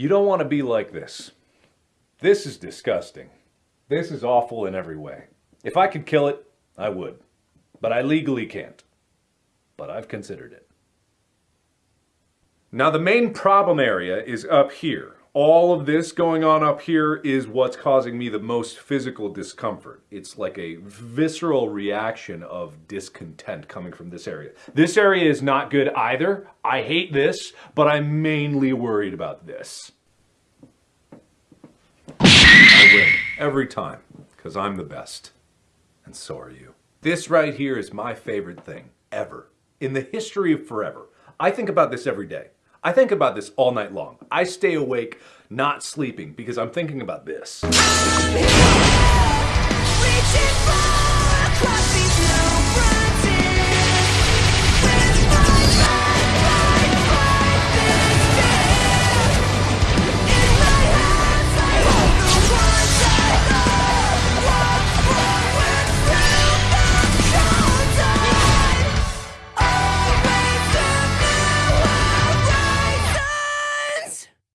You don't want to be like this. This is disgusting. This is awful in every way. If I could kill it, I would. But I legally can't. But I've considered it. Now the main problem area is up here. All of this going on up here is what's causing me the most physical discomfort. It's like a visceral reaction of discontent coming from this area. This area is not good either. I hate this, but I'm mainly worried about this. I win every time because I'm the best. And so are you. This right here is my favorite thing ever in the history of forever. I think about this every day. I think about this all night long. I stay awake not sleeping because I'm thinking about this.